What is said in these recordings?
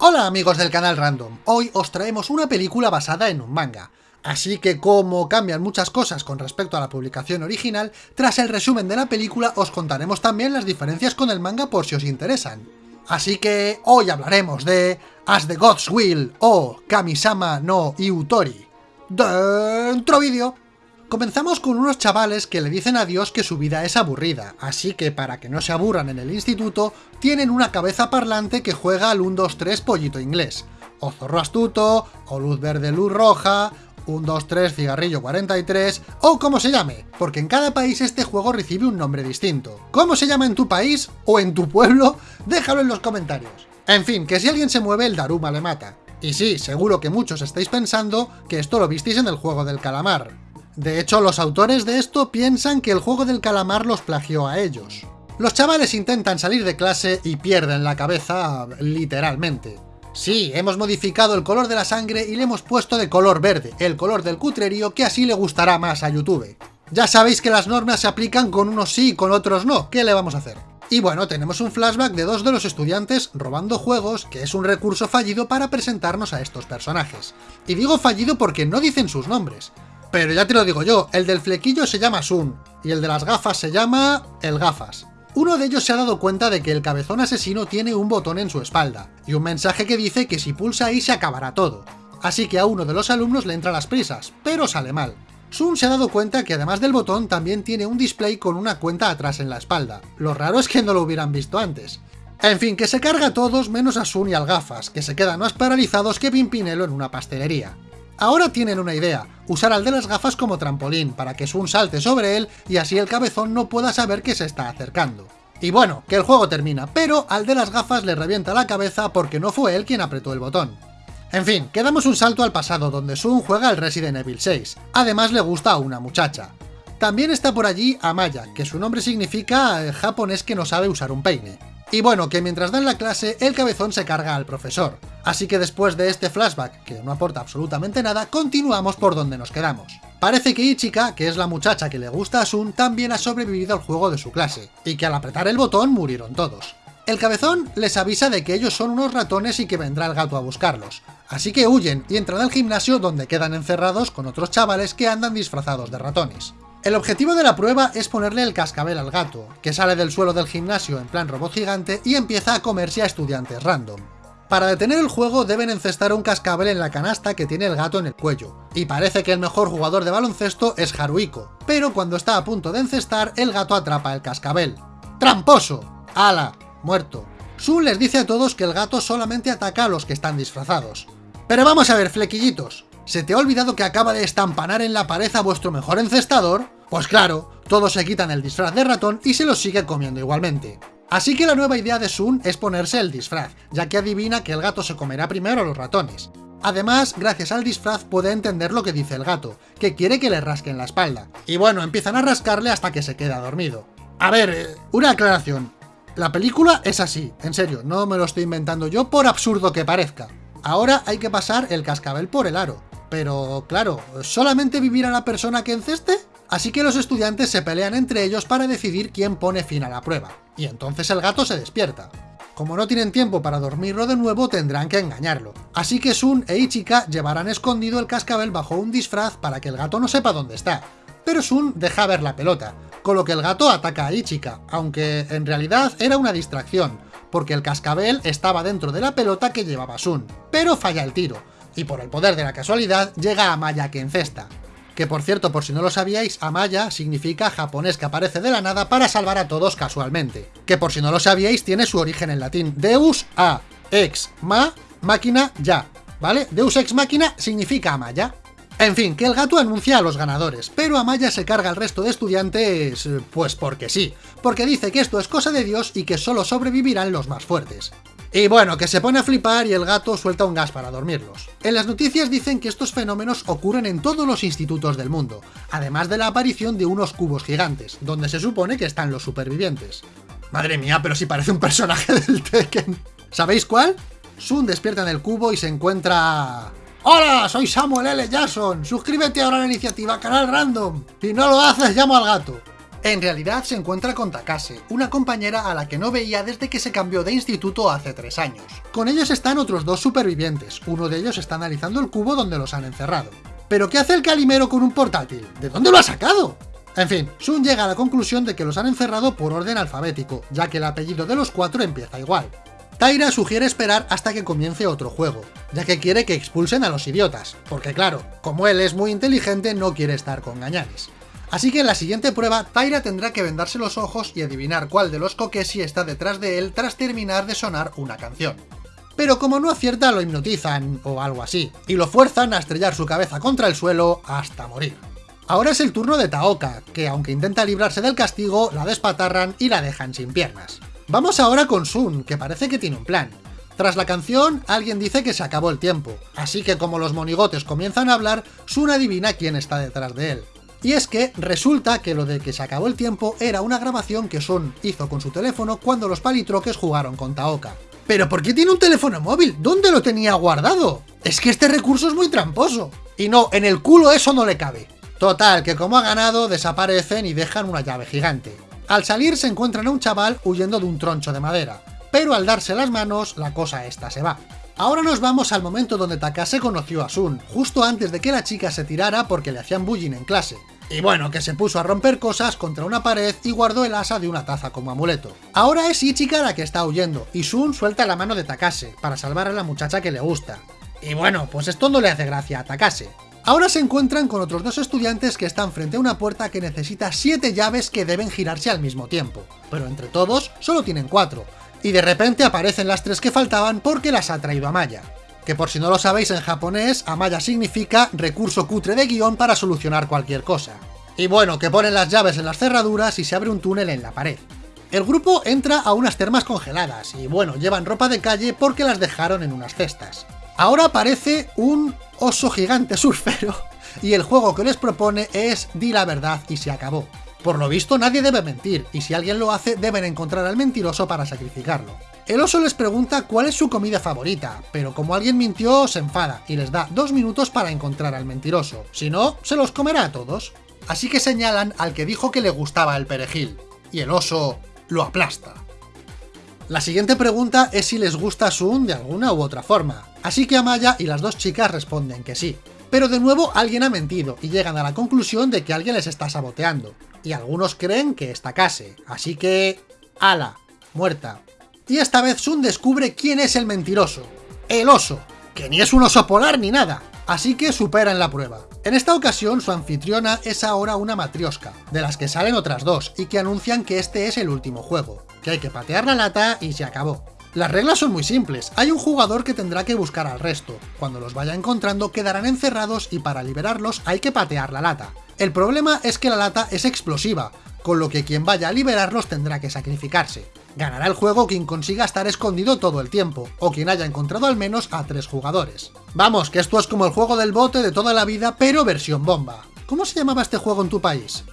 Hola amigos del canal Random, hoy os traemos una película basada en un manga. Así que como cambian muchas cosas con respecto a la publicación original, tras el resumen de la película os contaremos también las diferencias con el manga por si os interesan. Así que hoy hablaremos de As the Gods Will o Kamisama no Iutori. ¡Dentro vídeo! Comenzamos con unos chavales que le dicen a Dios que su vida es aburrida, así que para que no se aburran en el instituto, tienen una cabeza parlante que juega al 1-2-3 pollito inglés, o zorro astuto, o luz verde luz roja, 1-2-3 cigarrillo 43, o como se llame, porque en cada país este juego recibe un nombre distinto. ¿Cómo se llama en tu país o en tu pueblo? Déjalo en los comentarios. En fin, que si alguien se mueve el Daruma le mata. Y sí, seguro que muchos estáis pensando que esto lo visteis en el juego del calamar, de hecho, los autores de esto piensan que el juego del calamar los plagió a ellos. Los chavales intentan salir de clase y pierden la cabeza, literalmente. Sí, hemos modificado el color de la sangre y le hemos puesto de color verde, el color del cutrerío que así le gustará más a YouTube. Ya sabéis que las normas se aplican con unos sí y con otros no, ¿qué le vamos a hacer? Y bueno, tenemos un flashback de dos de los estudiantes robando juegos, que es un recurso fallido para presentarnos a estos personajes. Y digo fallido porque no dicen sus nombres. Pero ya te lo digo yo, el del flequillo se llama Sun, y el de las gafas se llama el gafas. Uno de ellos se ha dado cuenta de que el cabezón asesino tiene un botón en su espalda, y un mensaje que dice que si pulsa ahí se acabará todo. Así que a uno de los alumnos le entra las prisas, pero sale mal. Sun se ha dado cuenta que además del botón también tiene un display con una cuenta atrás en la espalda. Lo raro es que no lo hubieran visto antes. En fin, que se carga a todos menos a Sun y al gafas, que se quedan más paralizados que Pimpinelo en una pastelería. Ahora tienen una idea, usar al de las gafas como trampolín, para que Sun salte sobre él y así el cabezón no pueda saber que se está acercando. Y bueno, que el juego termina, pero al de las gafas le revienta la cabeza porque no fue él quien apretó el botón. En fin, quedamos un salto al pasado donde Sun juega al Resident Evil 6, además le gusta a una muchacha. También está por allí Amaya, que su nombre significa eh, japonés que no sabe usar un peine. Y bueno, que mientras dan la clase, el cabezón se carga al profesor. Así que después de este flashback, que no aporta absolutamente nada, continuamos por donde nos quedamos. Parece que Ichika, que es la muchacha que le gusta a Sun, también ha sobrevivido al juego de su clase, y que al apretar el botón murieron todos. El cabezón les avisa de que ellos son unos ratones y que vendrá el gato a buscarlos, así que huyen y entran al gimnasio donde quedan encerrados con otros chavales que andan disfrazados de ratones. El objetivo de la prueba es ponerle el cascabel al gato, que sale del suelo del gimnasio en plan robot gigante y empieza a comerse a estudiantes random. Para detener el juego deben encestar un cascabel en la canasta que tiene el gato en el cuello, y parece que el mejor jugador de baloncesto es Haruiko, pero cuando está a punto de encestar, el gato atrapa el cascabel. ¡Tramposo! ¡Hala! Muerto. Sun les dice a todos que el gato solamente ataca a los que están disfrazados. Pero vamos a ver, flequillitos, ¿Se te ha olvidado que acaba de estampanar en la pared a vuestro mejor encestador? Pues claro, todos se quitan el disfraz de ratón y se los sigue comiendo igualmente. Así que la nueva idea de Sun es ponerse el disfraz, ya que adivina que el gato se comerá primero a los ratones. Además, gracias al disfraz puede entender lo que dice el gato, que quiere que le rasquen la espalda. Y bueno, empiezan a rascarle hasta que se queda dormido. A ver, eh, una aclaración. La película es así, en serio, no me lo estoy inventando yo por absurdo que parezca. Ahora hay que pasar el cascabel por el aro. Pero, claro, ¿solamente vivirá la persona que enceste? Así que los estudiantes se pelean entre ellos para decidir quién pone fin a la prueba. Y entonces el gato se despierta. Como no tienen tiempo para dormirlo de nuevo, tendrán que engañarlo. Así que Sun e Ichika llevarán escondido el cascabel bajo un disfraz para que el gato no sepa dónde está. Pero Sun deja ver la pelota, con lo que el gato ataca a Ichika, aunque en realidad era una distracción, porque el cascabel estaba dentro de la pelota que llevaba Sun, pero falla el tiro, y por el poder de la casualidad llega Amaya que encesta. Que por cierto, por si no lo sabíais, Amaya significa japonés que aparece de la nada para salvar a todos casualmente. Que por si no lo sabíais, tiene su origen en latín. Deus a, ex ma, máquina ya. ¿Vale? Deus ex máquina significa Amaya. En fin, que el gato anuncia a los ganadores, pero Amaya se carga al resto de estudiantes... pues porque sí, porque dice que esto es cosa de Dios y que solo sobrevivirán los más fuertes. Y bueno, que se pone a flipar y el gato suelta un gas para dormirlos. En las noticias dicen que estos fenómenos ocurren en todos los institutos del mundo, además de la aparición de unos cubos gigantes, donde se supone que están los supervivientes. Madre mía, pero si parece un personaje del Tekken. ¿Sabéis cuál? Sun despierta en el cubo y se encuentra... ¡Hola! Soy Samuel L. Jackson. Suscríbete ahora a la iniciativa Canal Random. Si no lo haces, llamo al gato. En realidad se encuentra con Takase, una compañera a la que no veía desde que se cambió de instituto hace tres años. Con ellos están otros dos supervivientes, uno de ellos está analizando el cubo donde los han encerrado. ¿Pero qué hace el calimero con un portátil? ¿De dónde lo ha sacado? En fin, Sun llega a la conclusión de que los han encerrado por orden alfabético, ya que el apellido de los cuatro empieza igual. Taira sugiere esperar hasta que comience otro juego, ya que quiere que expulsen a los idiotas, porque claro, como él es muy inteligente no quiere estar con gañanes. Así que en la siguiente prueba, Taira tendrá que vendarse los ojos y adivinar cuál de los Kokeshi está detrás de él tras terminar de sonar una canción. Pero como no acierta lo hipnotizan, o algo así, y lo fuerzan a estrellar su cabeza contra el suelo hasta morir. Ahora es el turno de Taoka, que aunque intenta librarse del castigo, la despatarran y la dejan sin piernas. Vamos ahora con Sun, que parece que tiene un plan. Tras la canción, alguien dice que se acabó el tiempo, así que como los monigotes comienzan a hablar, Sun adivina quién está detrás de él. Y es que resulta que lo de que se acabó el tiempo era una grabación que Sun hizo con su teléfono cuando los palitroques jugaron con Taoka. ¿Pero por qué tiene un teléfono móvil? ¿Dónde lo tenía guardado? Es que este recurso es muy tramposo. Y no, en el culo eso no le cabe. Total, que como ha ganado, desaparecen y dejan una llave gigante. Al salir se encuentran a un chaval huyendo de un troncho de madera, pero al darse las manos, la cosa esta se va. Ahora nos vamos al momento donde Takase conoció a Sun, justo antes de que la chica se tirara porque le hacían bullying en clase. Y bueno, que se puso a romper cosas contra una pared y guardó el asa de una taza como amuleto. Ahora es Ichika la que está huyendo, y Sun suelta la mano de Takase, para salvar a la muchacha que le gusta. Y bueno, pues esto no le hace gracia a Takase. Ahora se encuentran con otros dos estudiantes que están frente a una puerta que necesita 7 llaves que deben girarse al mismo tiempo, pero entre todos solo tienen 4, y de repente aparecen las tres que faltaban porque las ha traído Amaya. Que por si no lo sabéis en japonés, Amaya significa recurso cutre de guion para solucionar cualquier cosa. Y bueno, que ponen las llaves en las cerraduras y se abre un túnel en la pared. El grupo entra a unas termas congeladas, y bueno, llevan ropa de calle porque las dejaron en unas cestas. Ahora aparece un oso gigante surfero, y el juego que les propone es di la verdad y se acabó. Por lo visto nadie debe mentir, y si alguien lo hace deben encontrar al mentiroso para sacrificarlo. El oso les pregunta cuál es su comida favorita, pero como alguien mintió se enfada y les da dos minutos para encontrar al mentiroso, si no, se los comerá a todos. Así que señalan al que dijo que le gustaba el perejil, y el oso lo aplasta. La siguiente pregunta es si les gusta Sun de alguna u otra forma, así que Amaya y las dos chicas responden que sí. Pero de nuevo alguien ha mentido y llegan a la conclusión de que alguien les está saboteando, y algunos creen que está Kase, así que... ¡Ala! Muerta. Y esta vez Sun descubre quién es el mentiroso. ¡El oso! Que ni es un oso polar ni nada, así que superan la prueba. En esta ocasión su anfitriona es ahora una matriosca, de las que salen otras dos, y que anuncian que este es el último juego que hay que patear la lata y se acabó. Las reglas son muy simples, hay un jugador que tendrá que buscar al resto, cuando los vaya encontrando quedarán encerrados y para liberarlos hay que patear la lata. El problema es que la lata es explosiva, con lo que quien vaya a liberarlos tendrá que sacrificarse. Ganará el juego quien consiga estar escondido todo el tiempo, o quien haya encontrado al menos a tres jugadores. Vamos, que esto es como el juego del bote de toda la vida, pero versión bomba. ¿Cómo se llamaba este juego en tu país?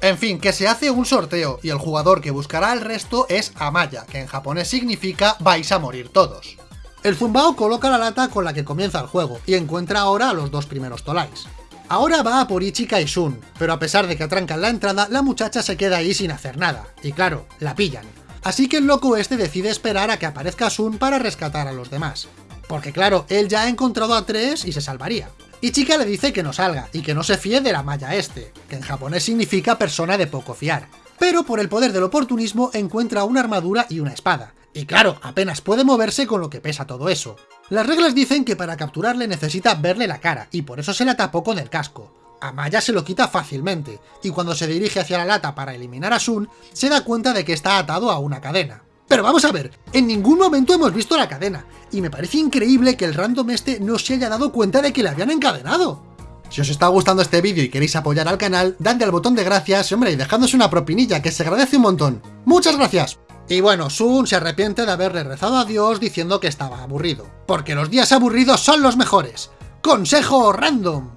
En fin, que se hace un sorteo y el jugador que buscará el resto es Amaya, que en japonés significa vais a morir todos. El zumbao coloca la lata con la que comienza el juego y encuentra ahora a los dos primeros tolais. Ahora va a por Ichika y Sun, pero a pesar de que atrancan la entrada, la muchacha se queda ahí sin hacer nada, y claro, la pillan. Así que el loco este decide esperar a que aparezca Sun para rescatar a los demás. Porque claro, él ya ha encontrado a tres y se salvaría. Ichika le dice que no salga, y que no se fíe de la malla este, que en japonés significa persona de poco fiar. Pero por el poder del oportunismo encuentra una armadura y una espada. Y claro, apenas puede moverse con lo que pesa todo eso. Las reglas dicen que para capturarle necesita verle la cara, y por eso se la tapó con el casco. Amaya se lo quita fácilmente, y cuando se dirige hacia la lata para eliminar a Sun, se da cuenta de que está atado a una cadena. Pero vamos a ver, en ningún momento hemos visto la cadena, y me parece increíble que el random este no se haya dado cuenta de que le habían encadenado. Si os está gustando este vídeo y queréis apoyar al canal, dadle al botón de gracias, hombre, y dejadnos una propinilla, que se agradece un montón. ¡Muchas gracias! Y bueno, Sun se arrepiente de haberle rezado a Dios diciendo que estaba aburrido. Porque los días aburridos son los mejores. ¡Consejo random!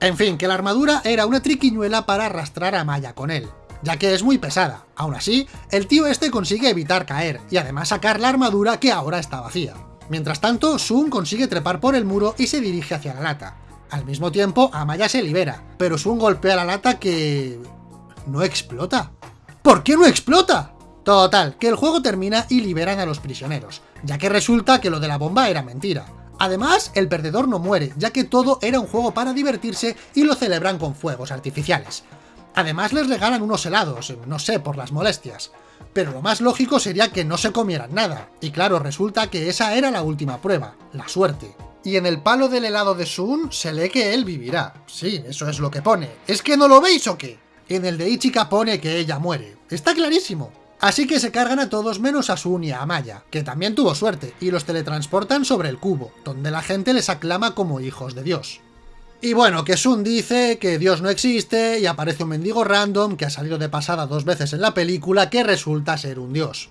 En fin, que la armadura era una triquiñuela para arrastrar a Maya con él ya que es muy pesada. Aún así, el tío este consigue evitar caer, y además sacar la armadura que ahora está vacía. Mientras tanto, Sun consigue trepar por el muro y se dirige hacia la lata. Al mismo tiempo, Amaya se libera, pero Sun golpea la lata que... no explota. ¿Por qué no explota? Total, que el juego termina y liberan a los prisioneros, ya que resulta que lo de la bomba era mentira. Además, el perdedor no muere, ya que todo era un juego para divertirse y lo celebran con fuegos artificiales. Además les regalan unos helados, no sé, por las molestias. Pero lo más lógico sería que no se comieran nada, y claro, resulta que esa era la última prueba, la suerte. Y en el palo del helado de Sun se lee que él vivirá. Sí, eso es lo que pone. ¿Es que no lo veis o qué? En el de Ichika pone que ella muere. Está clarísimo. Así que se cargan a todos menos a Sun y a Amaya, que también tuvo suerte, y los teletransportan sobre el cubo, donde la gente les aclama como hijos de Dios. Y bueno, que Sun dice que Dios no existe y aparece un mendigo random que ha salido de pasada dos veces en la película que resulta ser un dios.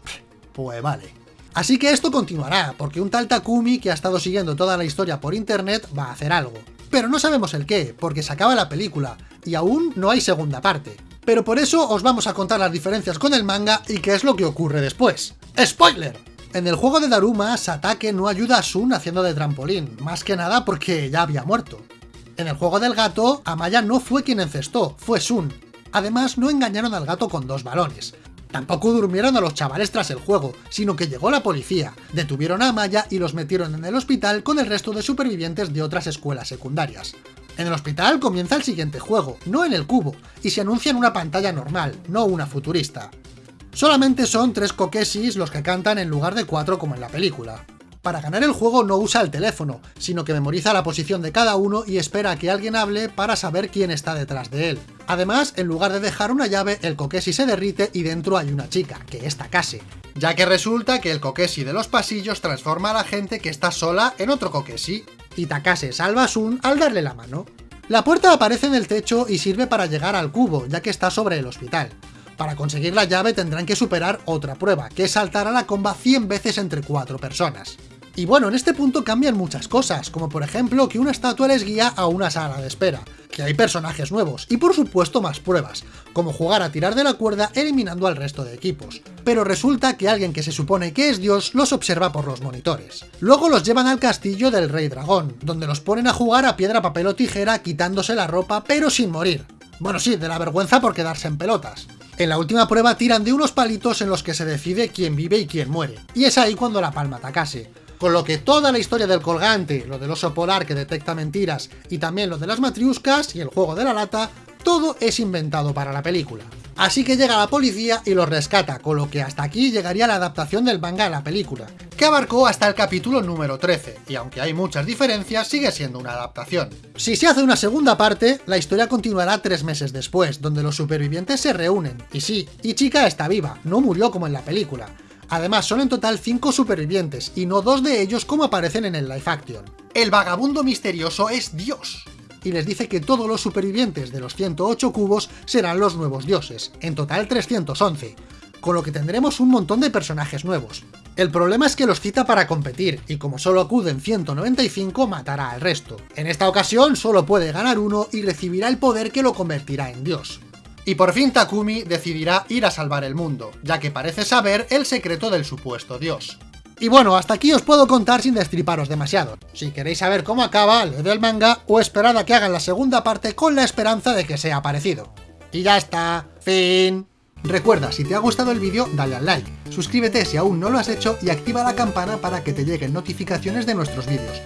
Pues vale. Así que esto continuará, porque un tal Takumi que ha estado siguiendo toda la historia por internet va a hacer algo. Pero no sabemos el qué, porque se acaba la película, y aún no hay segunda parte. Pero por eso os vamos a contar las diferencias con el manga y qué es lo que ocurre después. ¡Spoiler! En el juego de Daruma, Satake no ayuda a Sun haciendo de trampolín, más que nada porque ya había muerto. En el juego del gato, Amaya no fue quien encestó, fue Sun. Además, no engañaron al gato con dos balones. Tampoco durmieron a los chavales tras el juego, sino que llegó la policía, detuvieron a Amaya y los metieron en el hospital con el resto de supervivientes de otras escuelas secundarias. En el hospital comienza el siguiente juego, no en el cubo, y se anuncia en una pantalla normal, no una futurista. Solamente son tres Kokesis los que cantan en lugar de cuatro como en la película. Para ganar el juego no usa el teléfono, sino que memoriza la posición de cada uno y espera a que alguien hable para saber quién está detrás de él. Además, en lugar de dejar una llave, el Kokeshi se derrite y dentro hay una chica, que es Takase. Ya que resulta que el Kokeshi de los pasillos transforma a la gente que está sola en otro Kokeshi, y Takase salva a Sun al darle la mano. La puerta aparece en el techo y sirve para llegar al cubo, ya que está sobre el hospital. Para conseguir la llave tendrán que superar otra prueba, que es saltar a la comba 100 veces entre 4 personas. Y bueno, en este punto cambian muchas cosas, como por ejemplo que una estatua les guía a una sala de espera, que hay personajes nuevos, y por supuesto más pruebas, como jugar a tirar de la cuerda eliminando al resto de equipos. Pero resulta que alguien que se supone que es Dios los observa por los monitores. Luego los llevan al castillo del Rey Dragón, donde los ponen a jugar a piedra, papel o tijera quitándose la ropa pero sin morir. Bueno sí, de la vergüenza por quedarse en pelotas. En la última prueba tiran de unos palitos en los que se decide quién vive y quién muere, y es ahí cuando la palma atacase. Con lo que toda la historia del colgante, lo del oso polar que detecta mentiras y también lo de las matriuscas y el juego de la lata, todo es inventado para la película. Así que llega la policía y los rescata, con lo que hasta aquí llegaría la adaptación del manga a la película, que abarcó hasta el capítulo número 13, y aunque hay muchas diferencias, sigue siendo una adaptación. Si se hace una segunda parte, la historia continuará tres meses después, donde los supervivientes se reúnen, y sí, Ichika está viva, no murió como en la película, Además, son en total 5 supervivientes, y no dos de ellos como aparecen en el live action. El vagabundo misterioso es Dios, y les dice que todos los supervivientes de los 108 cubos serán los nuevos dioses, en total 311, con lo que tendremos un montón de personajes nuevos. El problema es que los cita para competir, y como solo acuden 195, matará al resto. En esta ocasión solo puede ganar uno y recibirá el poder que lo convertirá en dios. Y por fin Takumi decidirá ir a salvar el mundo, ya que parece saber el secreto del supuesto dios. Y bueno, hasta aquí os puedo contar sin destriparos demasiado. Si queréis saber cómo acaba, leed el manga o esperad a que hagan la segunda parte con la esperanza de que sea parecido. Y ya está, fin. Recuerda, si te ha gustado el vídeo, dale al like, suscríbete si aún no lo has hecho y activa la campana para que te lleguen notificaciones de nuestros vídeos.